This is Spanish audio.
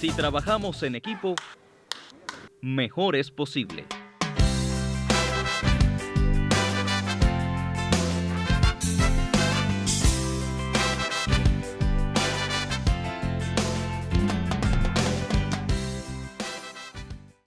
Si trabajamos en equipo, mejor es posible.